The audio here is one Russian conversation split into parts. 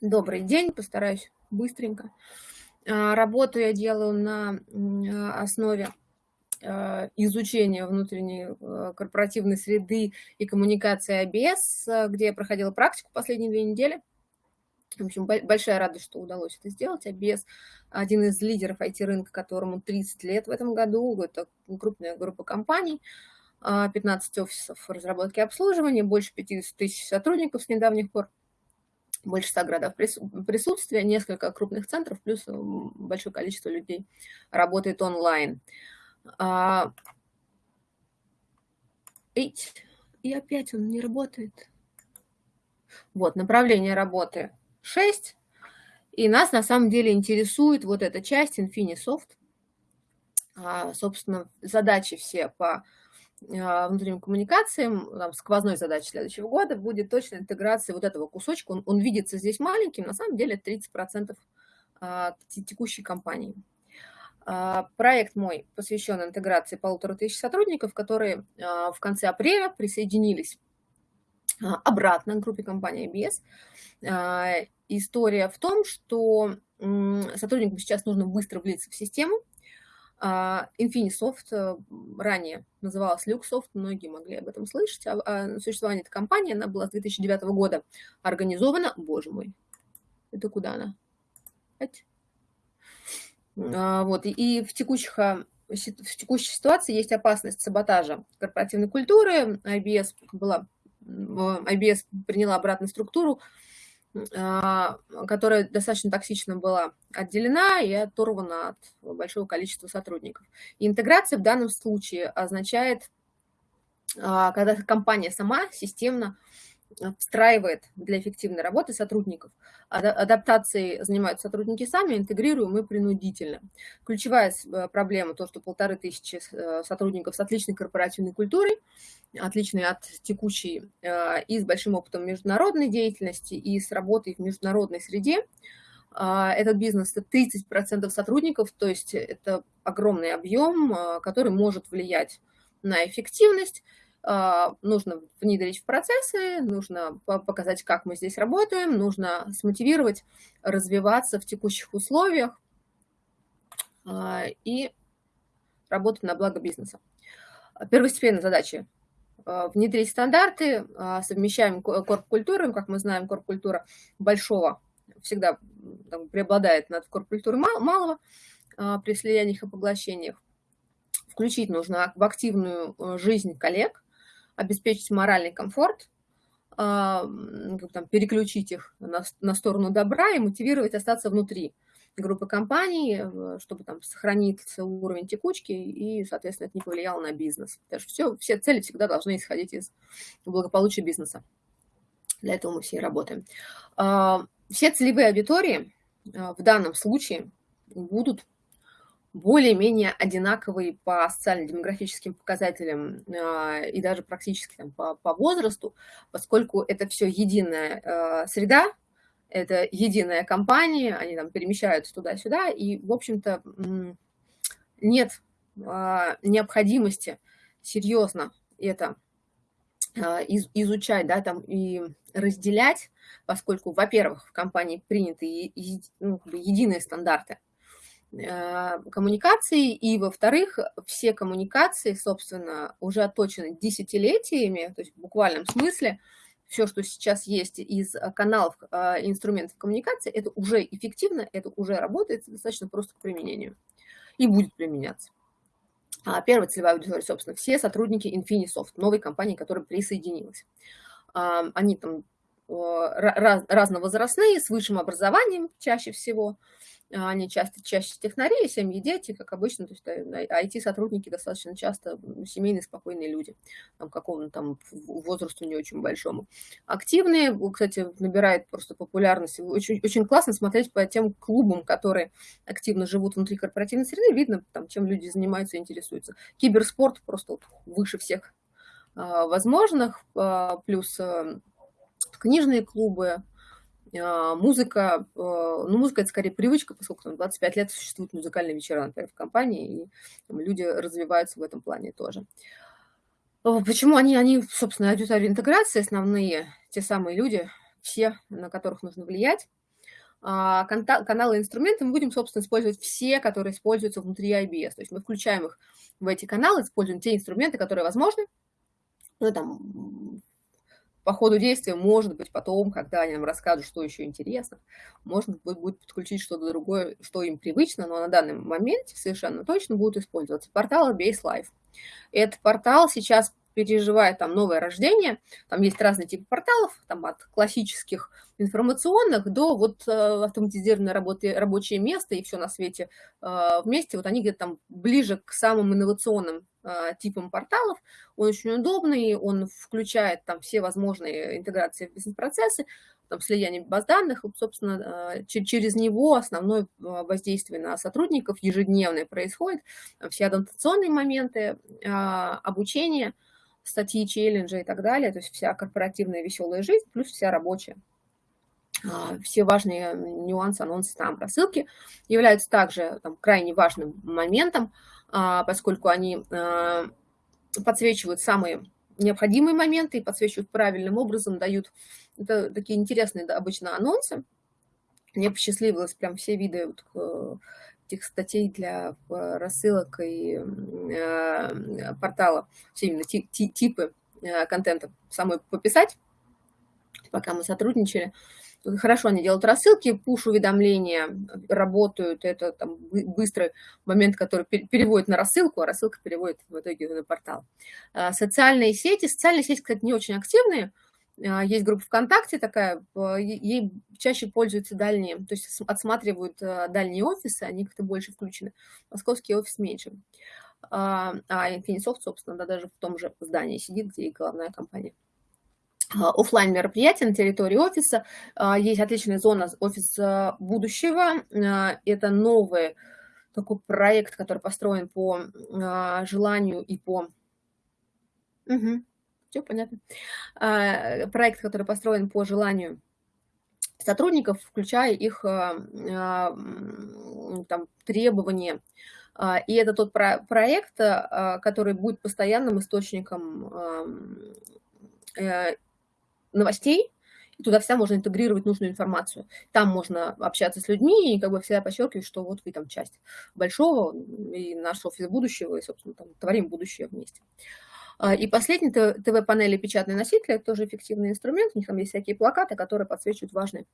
Добрый день, постараюсь быстренько. А, работу я делаю на а, основе а, изучения внутренней корпоративной среды и коммуникации ABS, где я проходила практику последние две недели. В общем, большая радость, что удалось это сделать. ABS – один из лидеров IT-рынка, которому 30 лет в этом году. Это крупная группа компаний, 15 офисов разработки и обслуживания, больше 50 тысяч сотрудников с недавних пор больше 100 городов присутствия, несколько крупных центров, плюс большое количество людей работает онлайн. А, и опять он не работает. Вот, направление работы 6. И нас на самом деле интересует вот эта часть Infinisoft. А, собственно, задачи все по внутренним коммуникациям, там, сквозной задачей следующего года будет точно интеграция вот этого кусочка. Он, он видится здесь маленьким, на самом деле 30% а, текущей компании. А, проект мой посвящен интеграции полутора тысяч сотрудников, которые в конце апреля присоединились обратно к группе компании IBS. История в том, что сотрудникам сейчас нужно быстро влиться в систему, а, Infinisoft э, ранее называлась Luxsoft, многие могли об этом слышать. О, о существовании этой компании, она была с 2009 года организована. Боже мой, это куда она? А, вот, и, и в, текущих, а, в текущей ситуации есть опасность саботажа корпоративной культуры. IBS, была, IBS приняла обратную структуру, а, которая достаточно токсично была отделена и оторвана от большого количества сотрудников. И интеграция в данном случае означает, а, когда компания сама системно встраивает для эффективной работы сотрудников. Адаптацией занимаются сотрудники сами, интегрируем и принудительно. Ключевая э, проблема то, что полторы тысячи э, сотрудников с отличной корпоративной культурой, отличной от текущей э, и с большим опытом международной деятельности, и с работой в международной среде. А, этот бизнес – это 30% сотрудников, то есть это огромный объем, который может влиять на эффективность, нужно внедрить в процессы, нужно показать, как мы здесь работаем, нужно смотивировать, развиваться в текущих условиях а, и работать на благо бизнеса. Первостепенная задача а, внедрить стандарты, совмещаем корп-культуру, как мы знаем, корп-культура большого всегда там, преобладает над корп-культурой малого при слияниях и поглощениях. Включить нужно в активную э, жизнь коллег, обеспечить моральный комфорт, а, там, переключить их на, на сторону добра и мотивировать остаться внутри группы компаний, э, чтобы там сохраниться уровень текучки и, соответственно, это не повлияло на бизнес. Потому что все, все цели всегда должны исходить из благополучия бизнеса. Для этого мы все и работаем. А, все целевые аудитории а, в данном случае будут более-менее одинаковые по социально-демографическим показателям а, и даже практически там, по, по возрасту, поскольку это все единая а, среда, это единая компания, они там перемещаются туда-сюда, и, в общем-то, нет а, необходимости серьезно это изучать, да, там и разделять, поскольку, во-первых, в компании приняты ну, единые стандарты, Э, коммуникации, и, во-вторых, все коммуникации, собственно, уже отточены десятилетиями, то есть в буквальном смысле, все, что сейчас есть из каналов э, инструментов коммуникации, это уже эффективно, это уже работает, достаточно просто к применению и будет применяться. А первая целевая аудитория, собственно, все сотрудники Infinisoft, новой компании, которая присоединилась. Они там раз, разновозрастные, с высшим образованием чаще всего, они часто чаще технари, семьи, дети, как обычно, то есть IT-сотрудники э, достаточно часто семейные, спокойные люди, там, какому-то там возрасту не очень большому. Активные, кстати, набирает просто популярность. Очень, очень классно смотреть по тем клубам, которые активно живут внутри корпоративной среды, видно, там, чем люди занимаются и интересуются. Киберспорт просто вот выше всех а, возможных, а, плюс а, книжные клубы, а, музыка, а, ну, музыка – это скорее привычка, поскольку там 25 лет существуют музыкальные вечера, например, в компании, и там, люди развиваются в этом плане тоже. Почему они, они собственно, аудитория интеграции, основные, те самые люди, все, на которых нужно влиять. а, каналы и инструменты мы будем, собственно, использовать все, которые используются внутри IBS. То есть мы включаем их в эти каналы, используем те инструменты, которые возможны. Ну, там, по ходу действия, может быть, потом, когда они нам расскажут, что еще интересно, можно будет подключить что-то другое, что им привычно, но на данный момент совершенно точно будут использоваться порталы Base Life. Этот портал сейчас переживает там новое рождение. Там есть разные типы порталов, там от классических информационных до вот э, автоматизированной работы, рабочее место и все на свете э, вместе. Вот они где-то там ближе к самым инновационным э, типам порталов. Он очень удобный, он включает там все возможные интеграции в бизнес-процессы, там, слияние баз данных, собственно, через него основное воздействие на сотрудников ежедневное происходит, все адаптационные моменты, обучение – статьи, челленджи и так далее, то есть вся корпоративная веселая жизнь, плюс вся рабочая. А, все важные нюансы, анонсы, там, рассылки являются также там, крайне важным моментом, а, поскольку они а, подсвечивают самые необходимые моменты и подсвечивают правильным образом, дают это такие интересные обычно анонсы. Мне посчастливилось прям все виды вот, этих статей для э, рассылок и э, портала, все именно типы э, контента самой пописать, пока мы сотрудничали. Хорошо они делают рассылки, пуш-уведомления работают, это там быстрый момент, который переводит на рассылку, а рассылка переводит в итоге на портал. Социальные сети, социальные сети, кстати, не очень активные, есть группа ВКонтакте такая, ей чаще пользуются дальние, то есть отсматривают а, дальние офисы, они как-то больше включены. Московский офис меньше. А, а Infinity собственно, да, даже в том же здании сидит, где и главная компания. Оффлайн мероприятия на территории офиса. Есть отличная зона офис будущего. Это новый такой проект, который построен по желанию и по... Угу все понятно. А, проект, который построен по желанию сотрудников, включая их а, а, там, требования. И это тот проект, который будет постоянным источником э, новостей, туда вся можно интегрировать нужную информацию. Там можно общаться с людьми и как бы всегда подчеркивать, что вот вы там часть большого, и наш офис будущего, и, собственно, там, творим будущее вместе. А, и последний ТВ-панели печатные носители – это тоже эффективный инструмент. У них там есть всякие плакаты, которые подсвечивают важные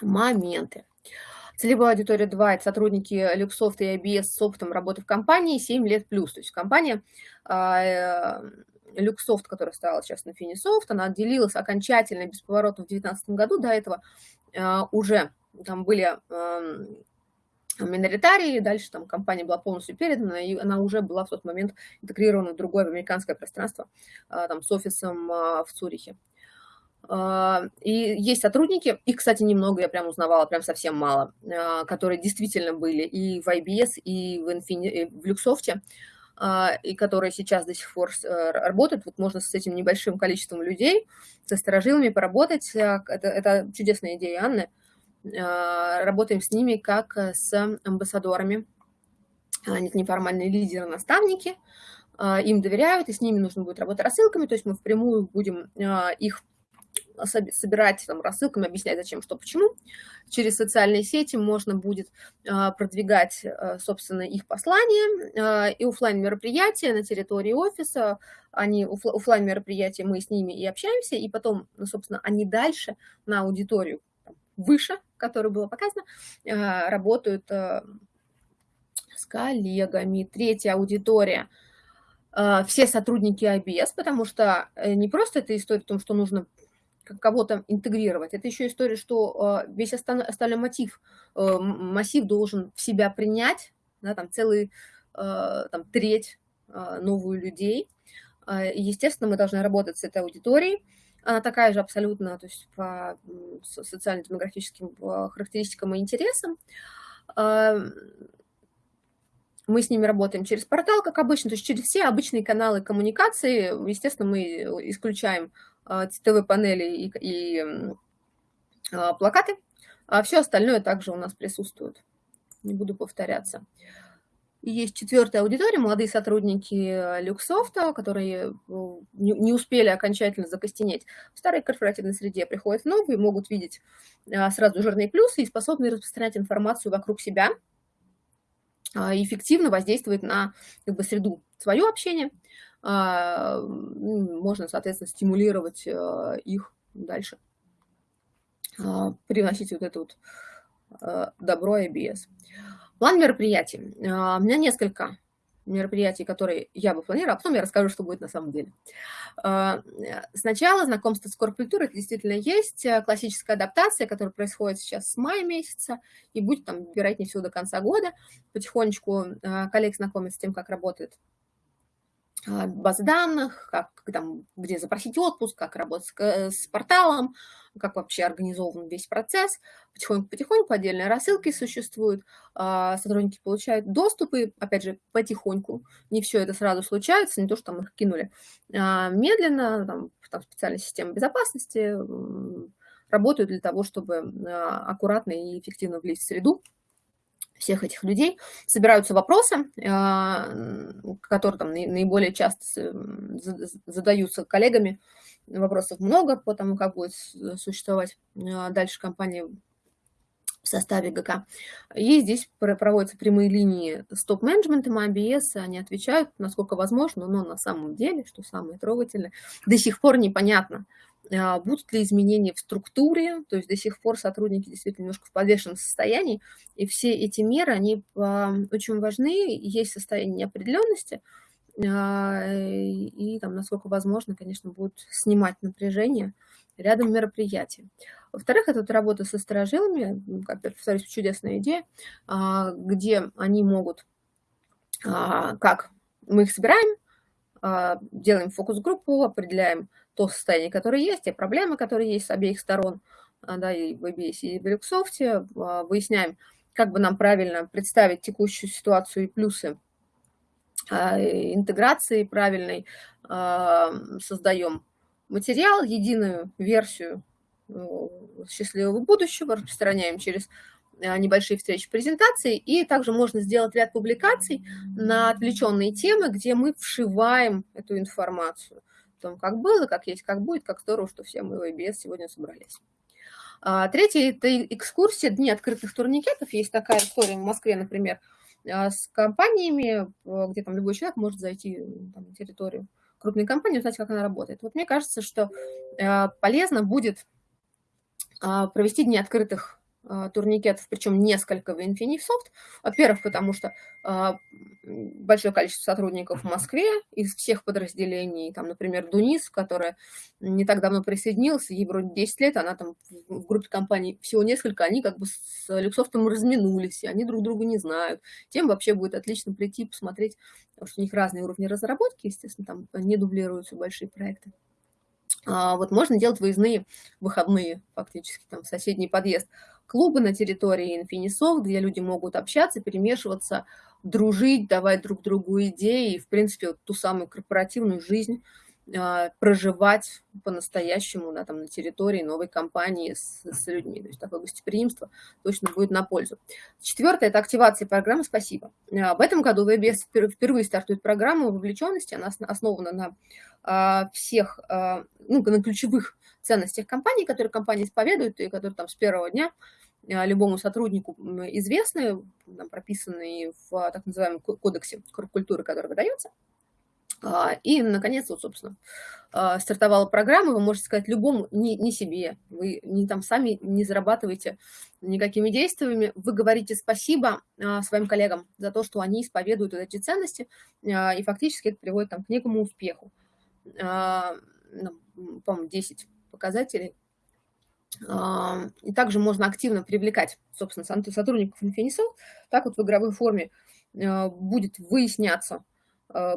моменты. Целевая аудитория 2 – это сотрудники Luxoft и IBS с опытом работы в компании 7 лет плюс. То есть компания а, э, которая стала сейчас на Finisoft, она отделилась окончательно бесповоротно в 2019 году. До этого а, уже там были миноритарии, дальше там компания была полностью передана, и она уже была в тот момент интегрирована в другое американское пространство, а, там, с офисом а, в Цюрихе. А, и есть сотрудники, их, кстати, немного я прям узнавала, прям совсем мало, которые действительно были и в IBS, и в, Infini, и в Luxoft, и которые сейчас до сих пор э, работают. Вот можно с этим небольшим количеством людей, со сторожилами поработать. Это, это чудесная идея Анны работаем с ними как э, с амбассадорами. Они неформальные лидеры, наставники, а, им доверяют, и с ними нужно будет работать рассылками, то есть мы впрямую будем их собирать там, рассылками, объяснять, зачем, что, почему. Через социальные сети можно будет продвигать, собственно, их послания. И офлайн мероприятия на территории офиса, они офлайн мероприятия, мы с ними и общаемся, и потом, ну, собственно, они дальше на аудиторию выше, которое было показано, э, работают э, с коллегами. Третья аудитория э, – все сотрудники IBS, потому что не просто это история о том, что нужно кого-то интегрировать. Это еще история, что весь остальной мотив, массив должен в себя принять, да, там целый там, треть новую людей. Естественно, мы должны работать с этой аудиторией, она такая же абсолютно, то есть по социально-демографическим характеристикам и интересам. Мы с ними работаем через портал, как обычно, то есть через все обычные каналы коммуникации. Естественно, мы исключаем а, ТВ-панели и, и а, плакаты, а все остальное также у нас присутствует. Не буду повторяться. Есть четвертая аудитория, молодые сотрудники Люксофта, которые не успели окончательно закостенеть в старой корпоративной среде, приходят новые, могут видеть сразу жирные плюсы и способны распространять информацию вокруг себя, эффективно воздействовать на как бы, среду свое общение, можно, соответственно, стимулировать их дальше, приносить вот это вот добро и без. План мероприятий. А, у меня несколько мероприятий, которые я бы планировала, а потом я расскажу, что будет на самом деле. А, сначала знакомство с корпкультурой, действительно есть, э, классическая адаптация, которая происходит сейчас с мая месяца и будет там, вероятнее всего, до конца года. Потихонечку э, коллег знакомят с тем, как работает а, базы данных, как, там, где запросить отпуск, как работать с, э, с порталом, как вообще организован весь процесс. Потихоньку-потихоньку отдельные рассылки существуют, а, сотрудники получают доступы, опять же, потихоньку. Не все это сразу случается, не то, что там их кинули. А, медленно, там, там специальная система безопасности работают для того, чтобы аккуратно и эффективно влезть в среду всех этих людей, собираются вопросы, а, которые там наиболее часто задаются коллегами. Вопросов много по тому, как будет существовать а, дальше компания в составе ГК. И здесь проводятся прямые линии с топ-менеджментом ABS, они отвечают, насколько возможно, но на самом деле, что самое трогательное, до сих пор непонятно, а, будут ли изменения в структуре, то есть до сих пор сотрудники действительно немножко в подвешенном состоянии, и все эти меры, они а, очень важны, есть состояние неопределенности, а, и там, насколько возможно, конечно, будут снимать напряжение рядом мероприятий. Во-вторых, это работа со сторожилами, как повторюсь, чудесная идея, где они могут, как мы их собираем, делаем фокус-группу, определяем то состояние, которое есть, те проблемы, которые есть с обеих сторон, а, да, и в ABS, и в Luxoft, а, выясняем, как бы нам правильно представить текущую ситуацию и плюсы а, интеграции правильной, создаем материал, единую версию ну, счастливого будущего, распространяем через небольшие встречи презентации, и также можно сделать ряд публикаций на отвлеченные темы, где мы вшиваем эту информацию том, как было, как есть, как будет, как здорово, что все мы в IBS сегодня собрались. А, третье – это экскурсия, дни открытых турникетов. Есть такая история в Москве, например, а, с компаниями, где там любой человек может зайти там, на территорию крупной компании, узнать, как она работает. Вот мне кажется, что а, полезно будет провести дни открытых а, турникетов, причем несколько в Infinifsoft. Во-первых, потому что а, большое количество сотрудников в Москве из всех подразделений, там, например, Дунис, которая не так давно присоединилась, ей вроде 10 лет, она там в группе компаний всего несколько, они как бы с Люксофтом разминулись, и они друг друга не знают. Тем вообще будет отлично прийти, посмотреть, потому что у них разные уровни разработки, естественно, там не дублируются большие проекты. А, вот можно делать выездные выходные, фактически, там, в соседний подъезд клубы на территории Infinison, где люди могут общаться, перемешиваться, дружить, давать друг другу идеи и, в принципе, вот ту самую корпоративную жизнь проживать по-настоящему да, там, на территории новой компании с, с людьми. То есть такое гостеприимство точно будет на пользу. Четвертое – это активация программы «Спасибо». А, в этом году ВБС впервые стартует программа вовлеченности. Она основана на а, всех, ну, на ключевых ценностях компании, которые компания исповедует и которые там с первого дня любому сотруднику известны, прописанные в так называемом кодексе культуры, который выдается. А, и, наконец, вот, собственно, а, стартовала программа, вы можете сказать любому, не, не себе, вы не там сами не зарабатываете никакими действиями, вы говорите спасибо а, своим коллегам за то, что они исповедуют эти ценности, и фактически это приводит там, к некому успеху. Ну, по-моему, 10 показателей. И также можно активно привлекать, собственно, сотрудников Infinison, так вот в игровой форме будет выясняться,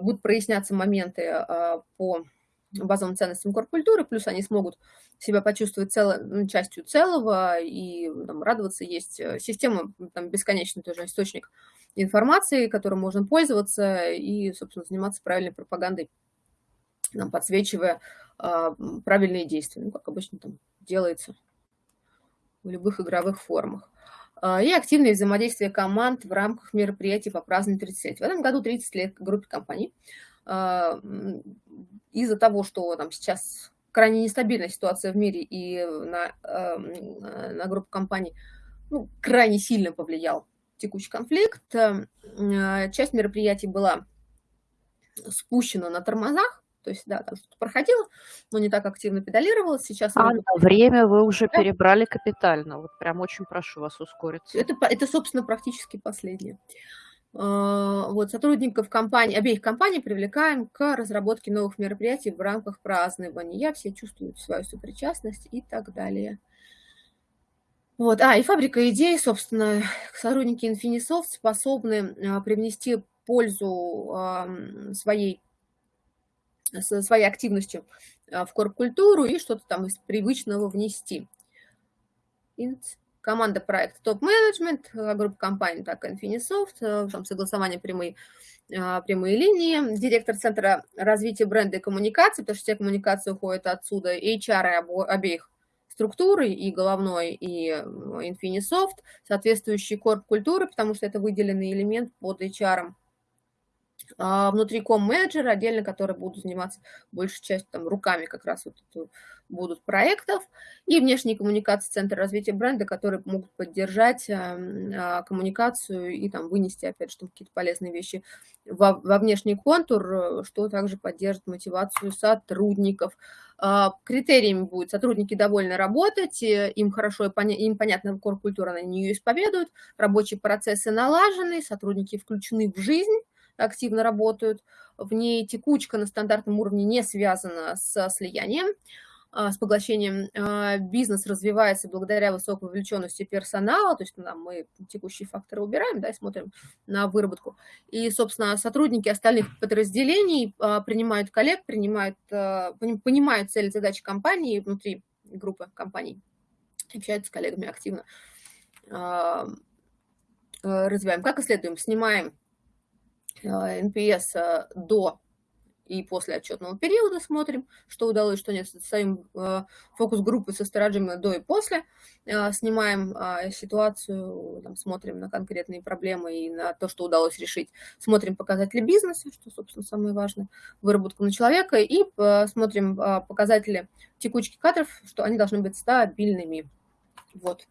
будут проясняться моменты э, по базовым ценностям корпкультуры, плюс они смогут себя почувствовать цело, ну, частью целого и там, радоваться. Есть э, система, там, бесконечный тоже источник информации, которым можно пользоваться и, собственно, заниматься правильной пропагандой, там, подсвечивая а, правильные действия, ну, как обычно там делается в любых игровых формах. И активное взаимодействие команд в рамках мероприятий по празднованию 30 лет. В этом году 30 лет группе компаний. Из-за того, что там сейчас крайне нестабильная ситуация в мире и на, на группу компаний ну, крайне сильно повлиял текущий конфликт. Часть мероприятий была спущена на тормозах, то есть, да, там что-то проходило, но не так активно педалировалось. Сейчас а время вы уже да. перебрали капитально. Вот прям очень прошу вас ускориться. Это, это собственно, практически последнее. А, вот, сотрудников компании, обеих компаний привлекаем к разработке новых мероприятий в рамках празднования. Все чувствуют свою сопричастность и так далее. Вот, а, и фабрика идей, собственно, сотрудники Infinisoft способны а, привнести пользу а, своей своей активностью а, в корп-культуру и что-то там из привычного внести. Команда проекта топ-менеджмент, а, группа компаний, так Infinisoft, а, там согласование прямые, прямые линии, директор Центра развития бренда и коммуникации, потому что все коммуникации уходят отсюда, HR обеих структуры, и головной, и Infinisoft, соответствующий корп культуры, потому что это выделенный элемент под HR. -ом внутри ком-менеджера отдельно, которые будут заниматься большей частью там, руками как раз вот это, будут проектов, и внешние коммуникации Центра развития бренда, которые могут поддержать а, коммуникацию и там вынести, опять же, какие-то полезные вещи во, во внешний контур, что также поддержит мотивацию сотрудников. А, критериями будет сотрудники довольны работать, им хорошо, им понятна коркультура, на нее исповедуют, рабочие процессы налажены, сотрудники включены в жизнь, активно работают. В ней текучка на стандартном уровне не связана с слиянием, а, с поглощением. А, бизнес развивается благодаря высокой вовлеченности персонала, то есть ну, мы текущие факторы убираем, да, и смотрим на выработку. И, собственно, сотрудники остальных подразделений а, принимают коллег, принимают, понимают цели задачи компании внутри группы компаний, общаются с коллегами активно. Развиваем. Как исследуем? Снимаем NPS э, до и после отчетного периода смотрим, что удалось, что нет. Ставим э, фокус-группы со стороджами до и после, э, снимаем ситуацию, там, смотрим на конкретные проблемы и на то, что удалось решить. Смотрим показатели бизнеса, что, собственно, самое важное, выработку на человека, и смотрим показатели текучки кадров, что они должны быть стабильными. Вот.